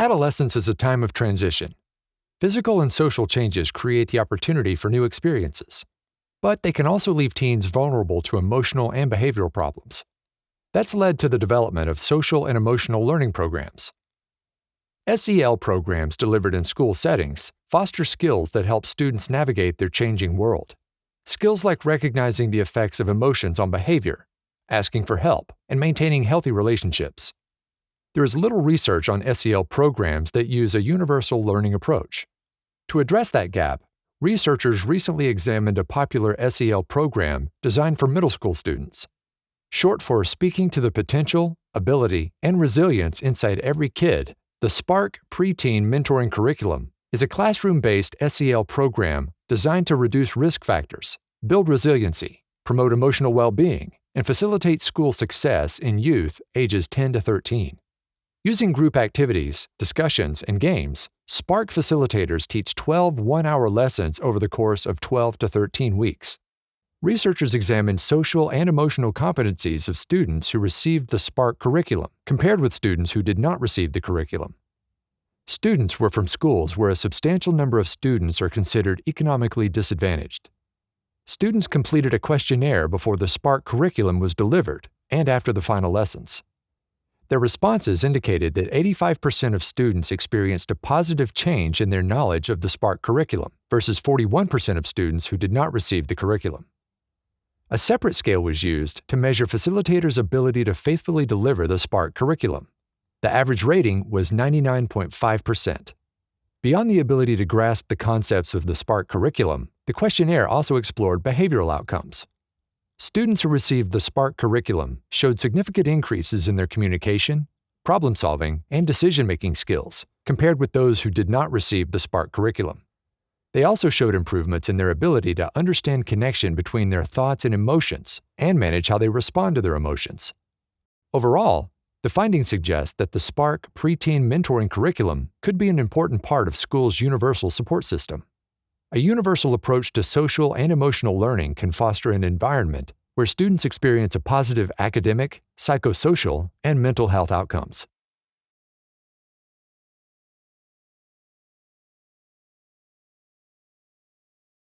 Adolescence is a time of transition. Physical and social changes create the opportunity for new experiences, but they can also leave teens vulnerable to emotional and behavioral problems. That's led to the development of social and emotional learning programs. SEL programs delivered in school settings foster skills that help students navigate their changing world. Skills like recognizing the effects of emotions on behavior, asking for help, and maintaining healthy relationships. There is little research on SEL programs that use a universal learning approach. To address that gap, researchers recently examined a popular SEL program designed for middle school students. Short for Speaking to the Potential, Ability, and Resilience Inside Every Kid, the Spark Preteen Mentoring Curriculum is a classroom based SEL program designed to reduce risk factors, build resiliency, promote emotional well being, and facilitate school success in youth ages 10 to 13. Using group activities, discussions, and games, Spark facilitators teach 12 one hour lessons over the course of 12 to 13 weeks. Researchers examined social and emotional competencies of students who received the Spark curriculum compared with students who did not receive the curriculum. Students were from schools where a substantial number of students are considered economically disadvantaged. Students completed a questionnaire before the Spark curriculum was delivered and after the final lessons. Their responses indicated that 85% of students experienced a positive change in their knowledge of the Spark curriculum versus 41% of students who did not receive the curriculum. A separate scale was used to measure facilitators' ability to faithfully deliver the Spark curriculum. The average rating was 99.5%. Beyond the ability to grasp the concepts of the Spark curriculum, the questionnaire also explored behavioral outcomes. Students who received the Spark curriculum showed significant increases in their communication, problem solving, and decision making skills compared with those who did not receive the Spark curriculum. They also showed improvements in their ability to understand connection between their thoughts and emotions and manage how they respond to their emotions. Overall, the findings suggest that the Spark preteen mentoring curriculum could be an important part of school's universal support system. A universal approach to social and emotional learning can foster an environment where students experience a positive academic, psychosocial, and mental health outcomes.